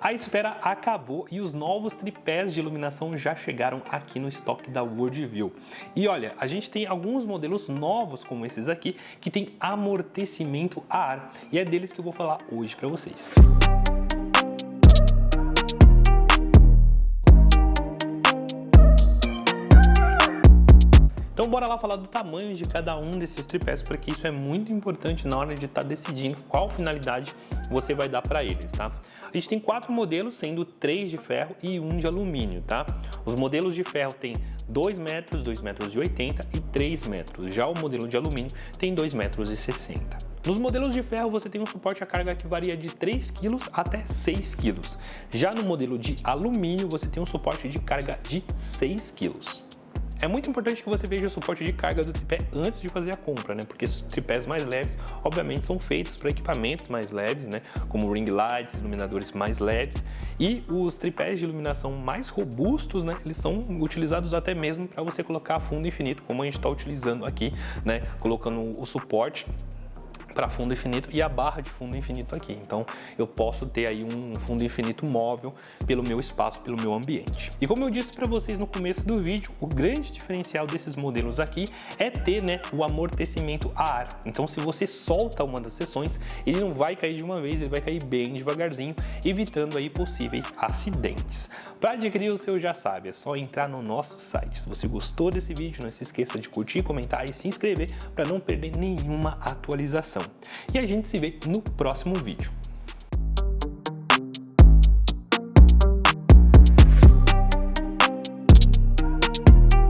A espera acabou e os novos tripés de iluminação já chegaram aqui no estoque da Worldview. E olha, a gente tem alguns modelos novos como esses aqui que tem amortecimento a ar e é deles que eu vou falar hoje para vocês. Então bora lá falar do tamanho de cada um desses tripés, porque isso é muito importante na hora de estar tá decidindo qual finalidade você vai dar para eles, tá? A gente tem quatro modelos, sendo três de ferro e um de alumínio, tá? Os modelos de ferro tem 2 metros, 2 metros e 80 e 3 metros. Já o modelo de alumínio tem 2 metros e 60. Nos modelos de ferro você tem um suporte à carga que varia de 3 kg até 6 kg. Já no modelo de alumínio você tem um suporte de carga de 6 kg. É muito importante que você veja o suporte de carga do tripé antes de fazer a compra, né? Porque tripés mais leves, obviamente, são feitos para equipamentos mais leves, né? Como ring lights, iluminadores mais leves. E os tripés de iluminação mais robustos, né? Eles são utilizados até mesmo para você colocar fundo infinito, como a gente está utilizando aqui, né? Colocando o suporte para fundo infinito e a barra de fundo infinito aqui. Então eu posso ter aí um fundo infinito móvel pelo meu espaço, pelo meu ambiente. E como eu disse para vocês no começo do vídeo, o grande diferencial desses modelos aqui é ter né, o amortecimento a ar. Então se você solta uma das seções, ele não vai cair de uma vez, ele vai cair bem devagarzinho, evitando aí possíveis acidentes. Para adquirir o seu já sabe, é só entrar no nosso site. Se você gostou desse vídeo, não se esqueça de curtir, comentar e se inscrever para não perder nenhuma atualização. E a gente se vê no próximo vídeo.